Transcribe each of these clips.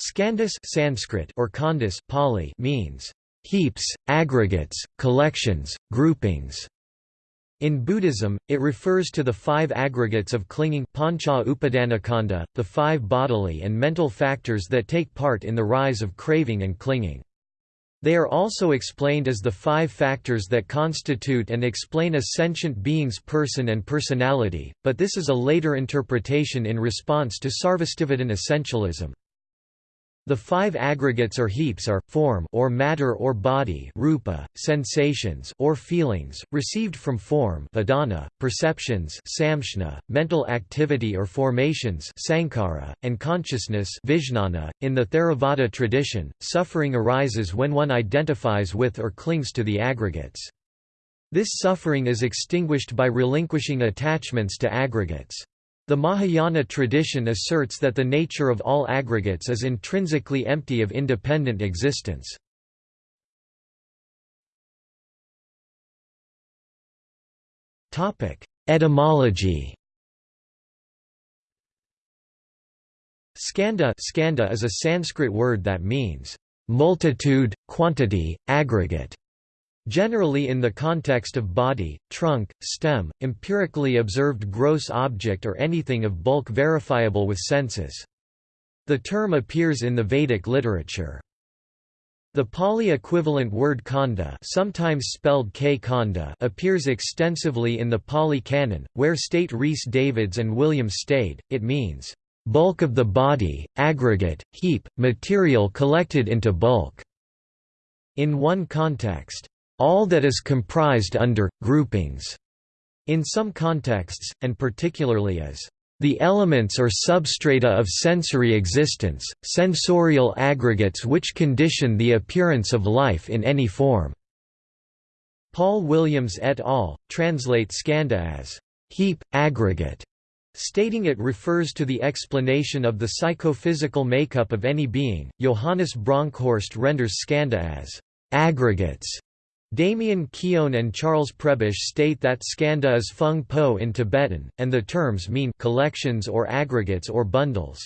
Skandhas Sanskrit or Khandhas Pali means heaps, aggregates, collections, groupings. In Buddhism, it refers to the five aggregates of clinging pancha upadanakanda, the five bodily and mental factors that take part in the rise of craving and clinging. They are also explained as the five factors that constitute and explain a sentient being's person and personality, but this is a later interpretation in response to Sarvastivadin essentialism. The five aggregates or heaps are form or matter or body, rupa, sensations or feelings received from form, vedana, perceptions, samshna, mental activity or formations, sankhara, and consciousness, vijnana. In the Theravada tradition, suffering arises when one identifies with or clings to the aggregates. This suffering is extinguished by relinquishing attachments to aggregates. The Mahayana tradition asserts that the nature of all aggregates is intrinsically empty of independent existence. Etymology Skanda, skanda is a Sanskrit word that means multitude, quantity, aggregate. Generally in the context of body, trunk, stem, empirically observed gross object or anything of bulk verifiable with senses. The term appears in the Vedic literature. The Pali equivalent word khanda, sometimes spelled K khanda appears extensively in the Pali Canon, where state Rhys Davids and William Stede, it means, "...bulk of the body, aggregate, heap, material collected into bulk." In one context, all that is comprised under, groupings, in some contexts, and particularly as the elements or substrata of sensory existence, sensorial aggregates which condition the appearance of life in any form." Paul Williams et al. translate skanda as heap, aggregate, stating it refers to the explanation of the psychophysical makeup of any being. Johannes Bronkhorst renders skanda as aggregates Damien Keown and Charles Prebish state that skanda is fung po in Tibetan, and the terms mean collections or aggregates or bundles.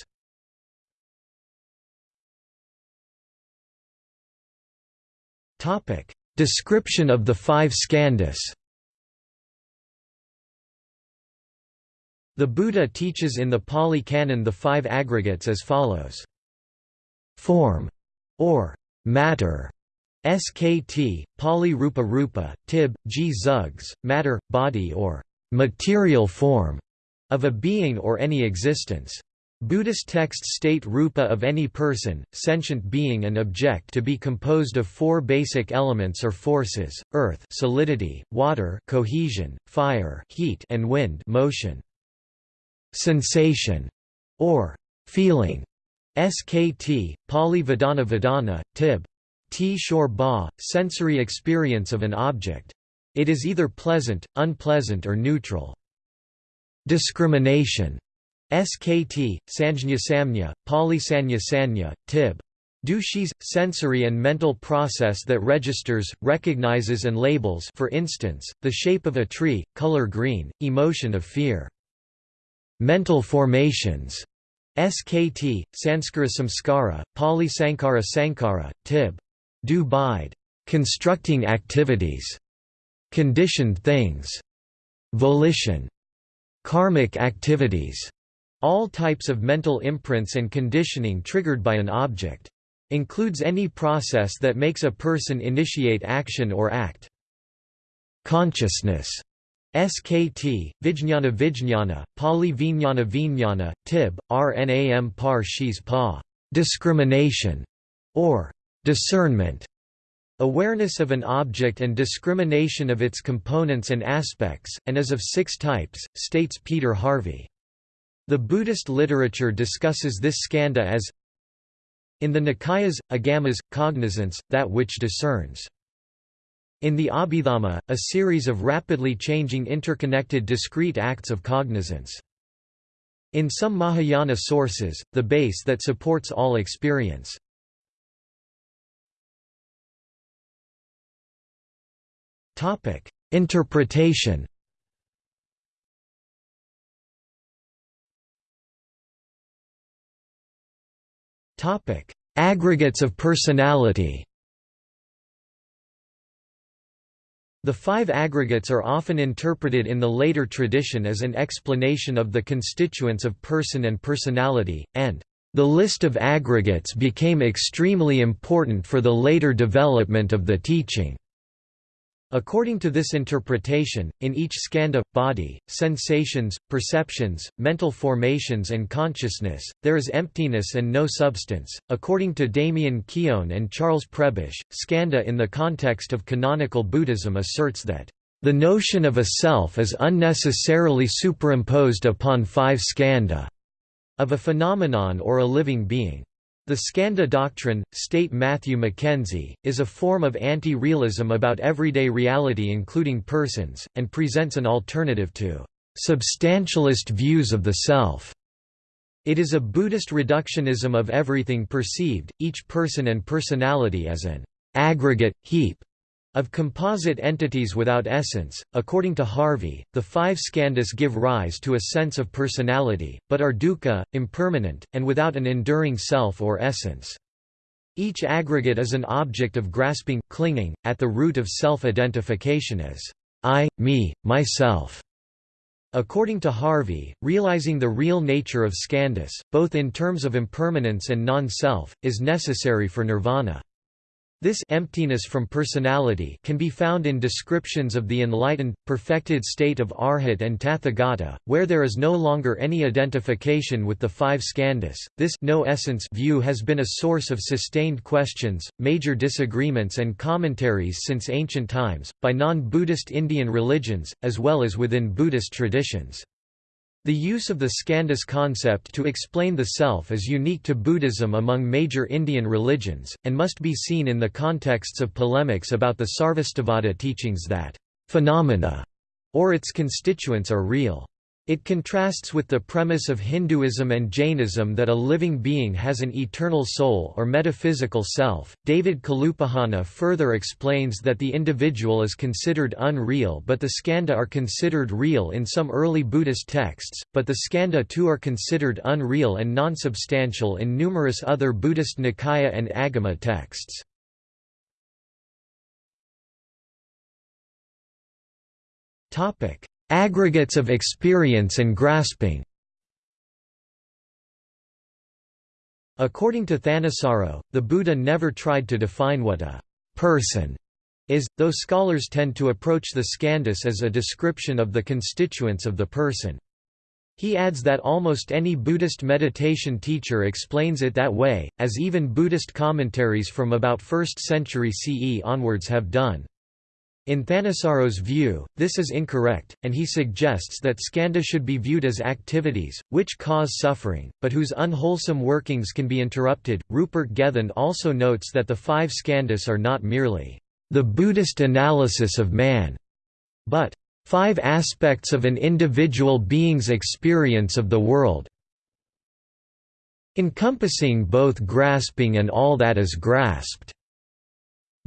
Description of the five skandhas The Buddha teaches in the Pali Canon the five aggregates as follows. Form, or matter, SKT, Pali Rupa Rupa, Tib, G Zugs, matter, body or material form of a being or any existence. Buddhist texts state rupa of any person, sentient being and object to be composed of four basic elements or forces, earth solidity, water cohesion, fire heat and wind motion. Sensation, or feeling, SKT, Pali Vedana Vedana, Tib, T shor ba, sensory experience of an object. It is either pleasant, unpleasant or neutral. Discrimination. SKT, Sanjña Samnya, Pali Sanya Sanya, Tib. Dushis, sensory and mental process that registers, recognizes and labels for instance, the shape of a tree, color green, emotion of fear. Mental formations. SKT, Sanskara Samskara, Pali Sankara Sankara, Tib do bide, constructing activities, conditioned things, volition, karmic activities, all types of mental imprints and conditioning triggered by an object. Includes any process that makes a person initiate action or act. Consciousness. SKT, Vijñana Vijñana, Pali Vijnana Vijnana, Tib, Rnam par shis pa, discrimination, or Discernment Awareness of an object and discrimination of its components and aspects, and is of six types, states Peter Harvey. The Buddhist literature discusses this skanda as in the Nikayas, agamas, cognizance, that which discerns. In the Abhidhamma, a series of rapidly changing interconnected discrete acts of cognizance. In some Mahayana sources, the base that supports all experience. Topic: Interpretation. Topic: Aggregates of personality The five aggregates are often interpreted in the later tradition as an explanation of the constituents of person and personality, and the list of aggregates became extremely important for the later development of the teaching. According to this interpretation, in each skandha, body, sensations, perceptions, mental formations and consciousness, there is emptiness and no substance. According to Damien Keown and Charles Prebish, skandha in the context of canonical Buddhism asserts that the notion of a self is unnecessarily superimposed upon five skandha of a phenomenon or a living being. The Skandha doctrine, state Matthew Mackenzie, is a form of anti-realism about everyday reality including persons, and presents an alternative to substantialist views of the self. It is a Buddhist reductionism of everything perceived, each person and personality as an aggregate, heap, of composite entities without essence, according to Harvey, the five skandhas give rise to a sense of personality, but are dukkha, impermanent, and without an enduring self or essence. Each aggregate is an object of grasping, clinging, at the root of self-identification as I, me, myself. According to Harvey, realizing the real nature of skandhas, both in terms of impermanence and non-self, is necessary for nirvana. This emptiness from personality can be found in descriptions of the enlightened, perfected state of Arhat and Tathagata, where there is no longer any identification with the five skandhas. This no essence view has been a source of sustained questions, major disagreements and commentaries since ancient times, by non-Buddhist Indian religions, as well as within Buddhist traditions. The use of the skandhas concept to explain the self is unique to Buddhism among major Indian religions, and must be seen in the contexts of polemics about the Sarvastivada teachings that phenomena or its constituents are real. It contrasts with the premise of Hinduism and Jainism that a living being has an eternal soul or metaphysical self. David Kalupahana further explains that the individual is considered unreal but the skandha are considered real in some early Buddhist texts, but the skandha too are considered unreal and non-substantial in numerous other Buddhist Nikaya and Agama texts. Topic: Aggregates of experience and grasping According to Thanissaro, the Buddha never tried to define what a person is, though scholars tend to approach the skandhas as a description of the constituents of the person. He adds that almost any Buddhist meditation teacher explains it that way, as even Buddhist commentaries from about 1st century CE onwards have done. In Thanissaro's view, this is incorrect, and he suggests that skandha should be viewed as activities, which cause suffering, but whose unwholesome workings can be interrupted. Rupert Gethin also notes that the five skandhas are not merely the Buddhist analysis of man, but five aspects of an individual being's experience of the world, encompassing both grasping and all that is grasped.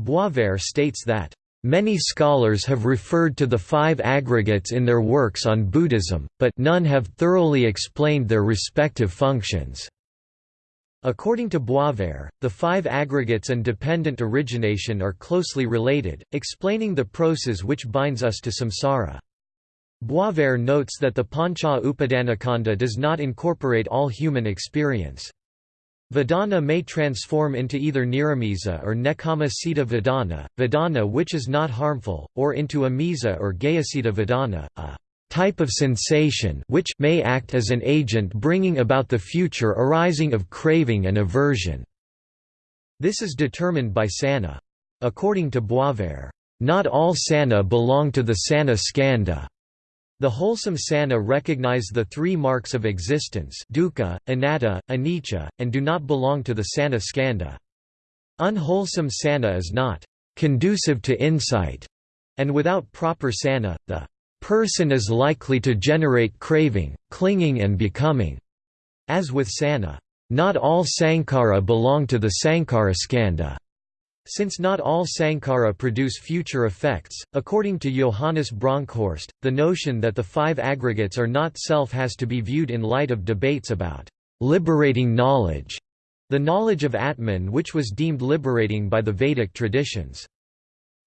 Boisvert states that Many scholars have referred to the five aggregates in their works on Buddhism, but none have thoroughly explained their respective functions. According to Boisvert, the five aggregates and dependent origination are closely related, explaining the process which binds us to samsara. Boisvert notes that the Pancha Upadana Upadanakanda does not incorporate all human experience. Vedana may transform into either Niramisa or Nekama Sita Vedana, Vedana which is not harmful, or into Amisa or Gayasita Vedana, a type of sensation which may act as an agent bringing about the future arising of craving and aversion. This is determined by sana. According to Boisvert, not all sana belong to the sana skandha. The wholesome sana recognize the three marks of existence dukkha, anatta, anicca, and do not belong to the sana skanda. Unwholesome sana is not conducive to insight, and without proper sana, the person is likely to generate craving, clinging and becoming. As with sana, not all sankhara belong to the sankhara skandha. Since not all sankhara produce future effects, according to Johannes Bronkhorst, the notion that the five aggregates are not self has to be viewed in light of debates about liberating knowledge. the knowledge of Atman which was deemed liberating by the Vedic traditions.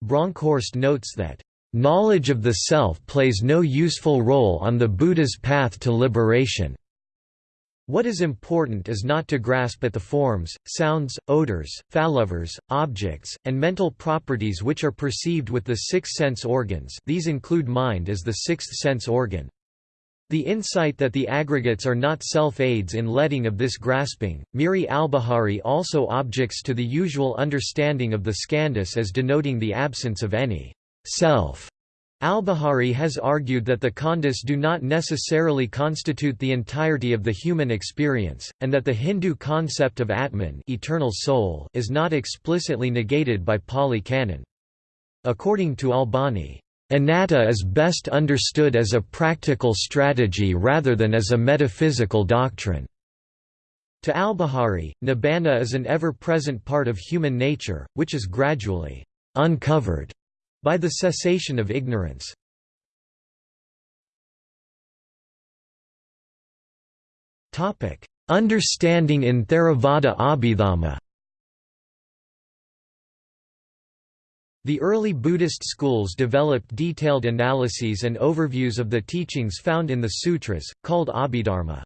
Bronkhorst notes that, "...knowledge of the self plays no useful role on the Buddha's path to liberation." What is important is not to grasp at the forms, sounds, odors, flavors, objects, and mental properties which are perceived with the six sense organs these include mind as the sixth sense organ. The insight that the aggregates are not self-aids in letting of this grasping, Miri Albahari also objects to the usual understanding of the skandhas as denoting the absence of any self Albahari has argued that the khandhas do not necessarily constitute the entirety of the human experience, and that the Hindu concept of Atman eternal soul is not explicitly negated by Pali Canon. According to Albahari, Anatta is best understood as a practical strategy rather than as a metaphysical doctrine. To Albahari, nibbana is an ever-present part of human nature, which is gradually uncovered by the cessation of ignorance. Understanding in Theravada Abhidhamma The early Buddhist schools developed detailed analyses and overviews of the teachings found in the sutras, called Abhidharma.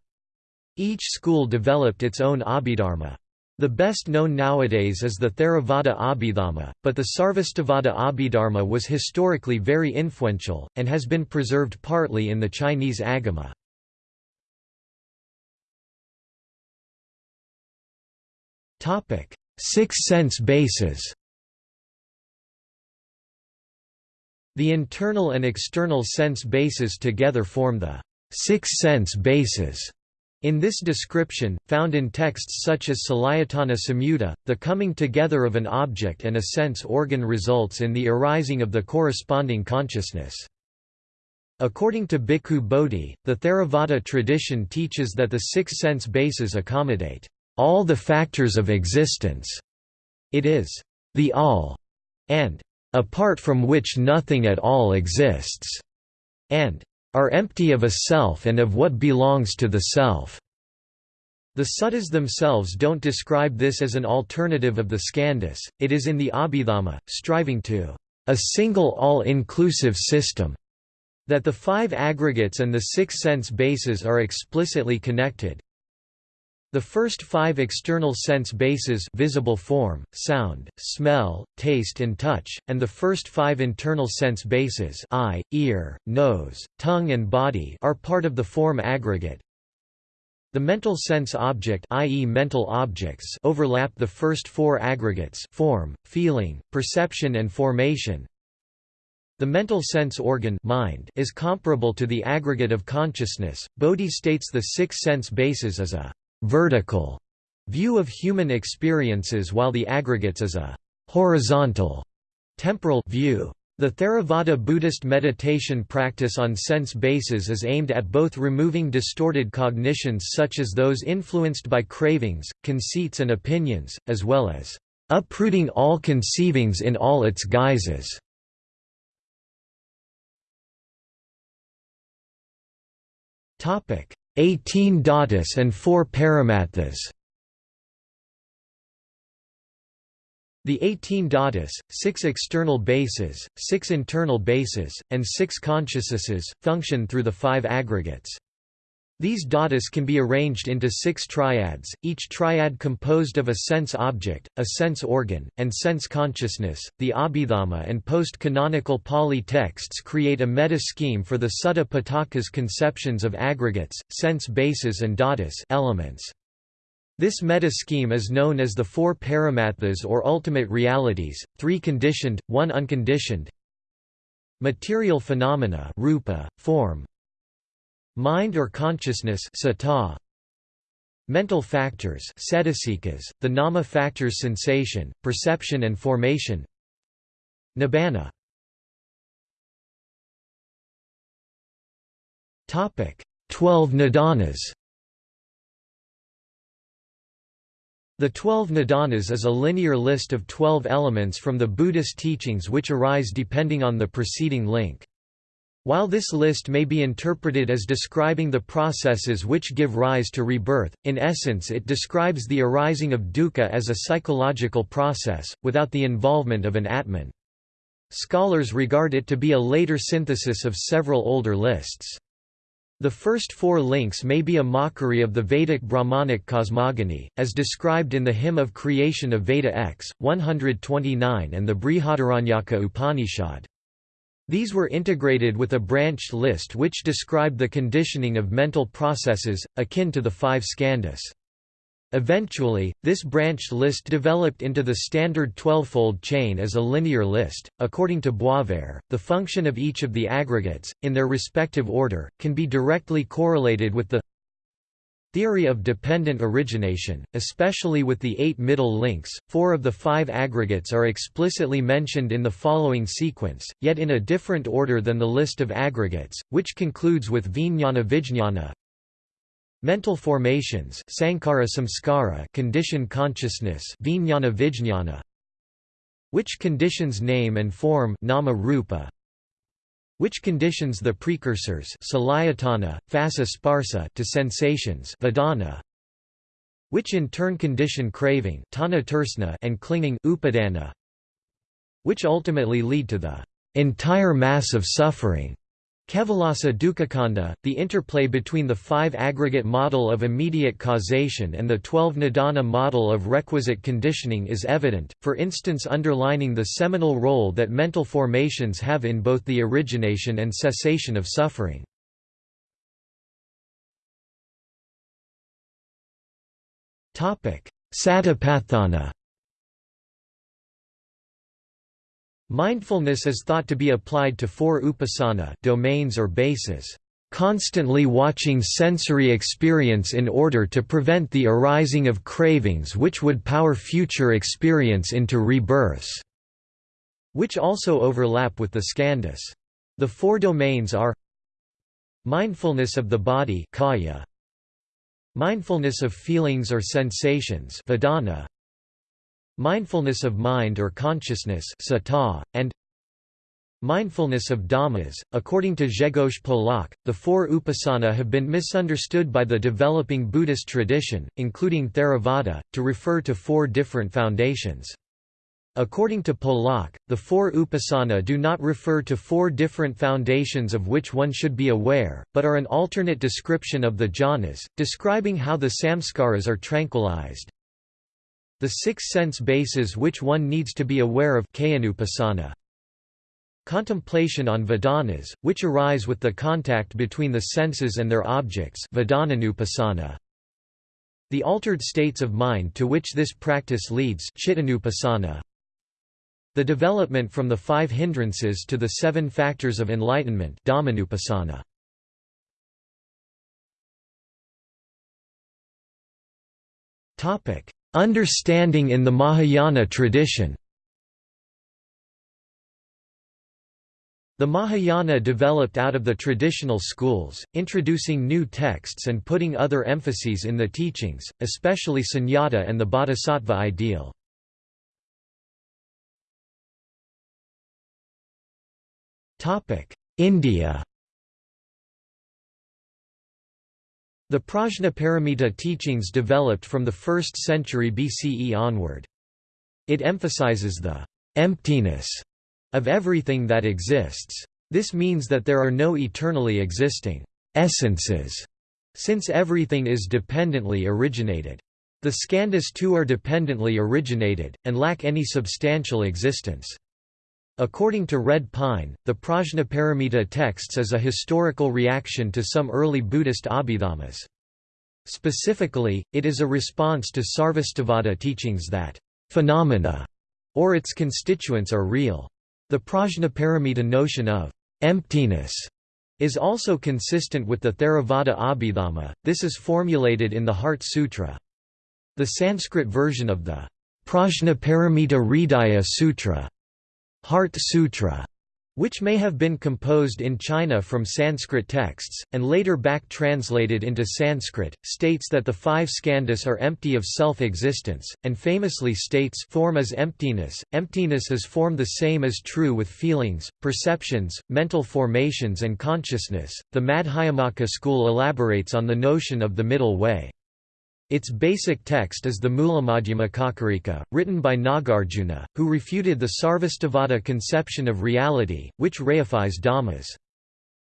Each school developed its own Abhidharma. The best known nowadays is the Theravada Abhidhamma, but the Sarvastivada Abhidharma was historically very influential, and has been preserved partly in the Chinese Agama. Six sense bases The internal and external sense bases together form the six sense bases in this description, found in texts such as Salayatana Samyutta, the coming together of an object and a sense organ results in the arising of the corresponding consciousness. According to Bhikkhu Bodhi, the Theravada tradition teaches that the six sense bases accommodate all the factors of existence. It is the all, and apart from which nothing at all exists, and are empty of a self and of what belongs to the self. The suttas themselves don't describe this as an alternative of the skandhas, it is in the Abhidhamma, striving to a single all-inclusive system, that the five aggregates and the six sense bases are explicitly connected, the first five external sense bases visible form, sound, smell, taste and touch, and the first five internal sense bases eye, ear, nose, tongue and body are part of the form aggregate. The mental sense object i.e. mental objects overlap the first four aggregates form, feeling, perception and formation. The mental sense organ mind is comparable to the aggregate of consciousness. Bodhi states the six sense bases as a vertical view of human experiences while the aggregates is a horizontal temporal view. The Theravada Buddhist meditation practice on sense bases is aimed at both removing distorted cognitions such as those influenced by cravings, conceits and opinions, as well as uprooting all conceivings in all its guises. Topic: 18 dhatus and 4 paramattha's. The 18 dhatus, 6 external bases, 6 internal bases, and 6 consciousnesses, function through the five aggregates. These dhatus can be arranged into six triads, each triad composed of a sense object, a sense organ, and sense consciousness. The Abhidhamma and post canonical Pali texts create a meta scheme for the Sutta Pitaka's conceptions of aggregates, sense bases, and dhatus elements. This meta scheme is known as the four paramattha's or ultimate realities, three conditioned, one unconditioned. Material phenomena rupa, form, Mind or consciousness sata. Mental factors the nama factors sensation, perception and formation Nibbana Twelve nidanas The Twelve Nidanas is a linear list of twelve elements from the Buddhist teachings which arise depending on the preceding link. While this list may be interpreted as describing the processes which give rise to rebirth, in essence it describes the arising of dukkha as a psychological process, without the involvement of an atman. Scholars regard it to be a later synthesis of several older lists. The first four links may be a mockery of the Vedic Brahmanic cosmogony, as described in the Hymn of Creation of Veda X, 129 and the Brihadaranyaka Upanishad. These were integrated with a branched list which described the conditioning of mental processes, akin to the five skandhas. Eventually, this branched list developed into the standard twelvefold chain as a linear list. According to Boisvert, the function of each of the aggregates, in their respective order, can be directly correlated with the Theory of dependent origination, especially with the eight middle links, four of the five aggregates are explicitly mentioned in the following sequence, yet in a different order than the list of aggregates, which concludes with vijnana vijnana. Mental formations sankhara samskara condition consciousness vijnana vijnana which conditions name and form nama rupa which conditions the precursors sparsa to sensations vedana, which in turn condition craving and clinging upadana, which ultimately lead to the entire mass of suffering Kevalasa Dukkhakhanda, the interplay between the five aggregate model of immediate causation and the twelve nidana model of requisite conditioning is evident, for instance underlining the seminal role that mental formations have in both the origination and cessation of suffering. Satipatthana Mindfulness is thought to be applied to four upasana domains or bases, constantly watching sensory experience in order to prevent the arising of cravings which would power future experience into rebirths, which also overlap with the skandhas. The four domains are mindfulness of the body kaya, mindfulness of feelings or sensations vedana, mindfulness of mind or consciousness sata, and mindfulness of dhammas. According to Grzegorz Polak, the four upasana have been misunderstood by the developing Buddhist tradition, including Theravada, to refer to four different foundations. According to Polak, the four upasana do not refer to four different foundations of which one should be aware, but are an alternate description of the jhanas, describing how the samskaras are tranquilized, the six sense bases which one needs to be aware of Contemplation on vedanas, which arise with the contact between the senses and their objects The altered states of mind to which this practice leads The development from the five hindrances to the seven factors of enlightenment Topic Understanding in the Mahayana tradition The Mahayana developed out of the traditional schools, introducing new texts and putting other emphases in the teachings, especially sunyata and the bodhisattva ideal. India The Prajnaparamita teachings developed from the 1st century BCE onward. It emphasizes the emptiness of everything that exists. This means that there are no eternally existing essences, since everything is dependently originated. The skandhas too are dependently originated, and lack any substantial existence. According to Red Pine, the Prajnaparamita texts is a historical reaction to some early Buddhist Abhidhammas. Specifically, it is a response to Sarvastivada teachings that phenomena or its constituents are real. The Prajnaparamita notion of emptiness is also consistent with the Theravada Abhidhamma, this is formulated in the Heart Sutra. The Sanskrit version of the Prajnaparamita Hridaya Sutra Heart Sutra which may have been composed in China from Sanskrit texts, and later back-translated into Sanskrit, states that the five skandhas are empty of self-existence, and famously states form is emptiness, emptiness is form the same as true with feelings, perceptions, mental formations and consciousness. The Madhyamaka school elaborates on the notion of the middle way. Its basic text is the Mulamadhyamakakarika, written by Nagarjuna, who refuted the Sarvastivada conception of reality, which reifies dhammas.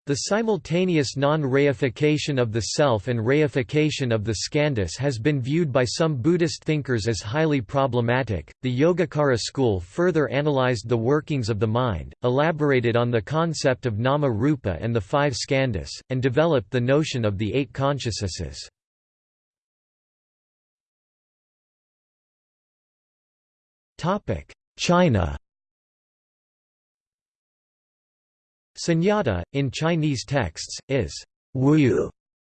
The simultaneous non-reification of the self and reification of the skandhas has been viewed by some Buddhist thinkers as highly problematic. The Yogacara school further analyzed the workings of the mind, elaborated on the concept of nama rupa and the five skandhas, and developed the notion of the eight consciousnesses. China Sunyata, in Chinese texts, is wu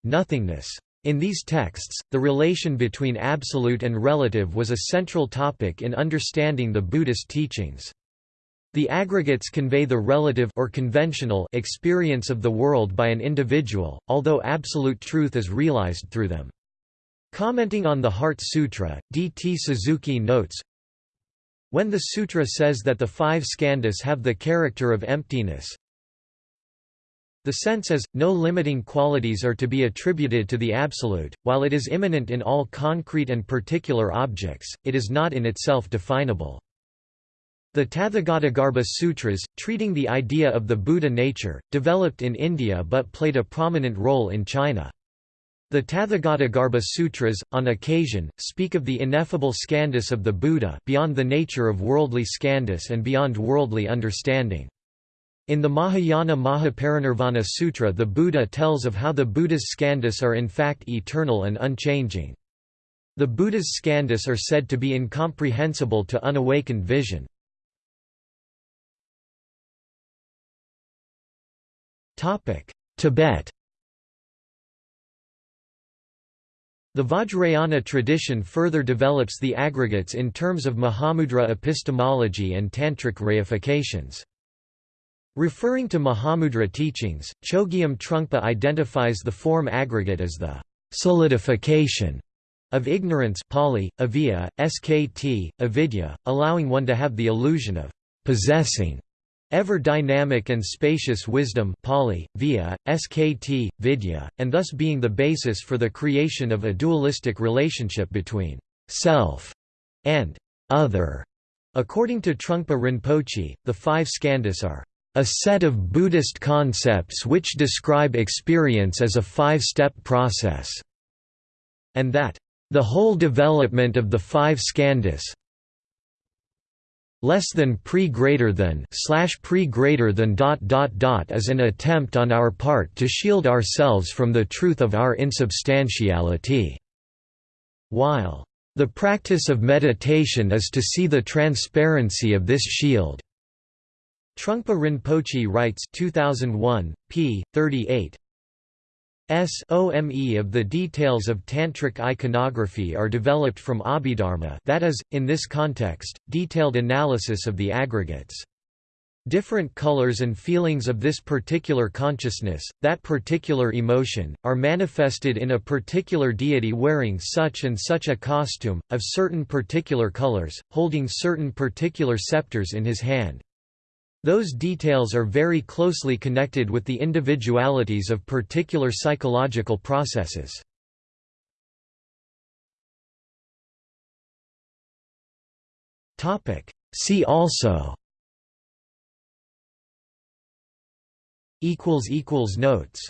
nothingness. In these texts, the relation between absolute and relative was a central topic in understanding the Buddhist teachings. The aggregates convey the relative or conventional experience of the world by an individual, although absolute truth is realized through them. Commenting on the Heart Sutra, D. T. Suzuki notes, when the sutra says that the five skandhas have the character of emptiness, the sense is, no limiting qualities are to be attributed to the Absolute, while it is immanent in all concrete and particular objects, it is not in itself definable. The Tathagatagarbha Sutras, treating the idea of the Buddha nature, developed in India but played a prominent role in China. The Tathagatagarbha Sutras, on occasion, speak of the ineffable skandhas of the Buddha beyond the nature of worldly skandhas and beyond worldly understanding. In the Mahayana Mahaparinirvana Sutra the Buddha tells of how the Buddha's skandhas are in fact eternal and unchanging. The Buddha's skandhas are said to be incomprehensible to unawakened vision. Tibet The Vajrayana tradition further develops the aggregates in terms of Mahamudra epistemology and Tantric reifications. Referring to Mahamudra teachings, Chogyam Trungpa identifies the form aggregate as the solidification of ignorance Pali, avijja, skt, avidya, allowing one to have the illusion of possessing Ever dynamic and spacious wisdom Pali, via, skt, vidya, and thus being the basis for the creation of a dualistic relationship between self and other. According to Trungpa Rinpoche, the five skandhas are a set of Buddhist concepts which describe experience as a five-step process, and that the whole development of the five skandhas less than pre greater than slash pre greater than dot dot dot is an attempt on our part to shield ourselves from the truth of our insubstantiality. While the practice of meditation is to see the transparency of this shield. Trungpa Rinpoche writes 2001, p. 38, SOME of the details of Tantric iconography are developed from Abhidharma that is, in this context, detailed analysis of the aggregates. Different colors and feelings of this particular consciousness, that particular emotion, are manifested in a particular deity wearing such and such a costume, of certain particular colors, holding certain particular scepters in his hand. Those details are very closely connected with the individualities of particular psychological processes. See also. Notes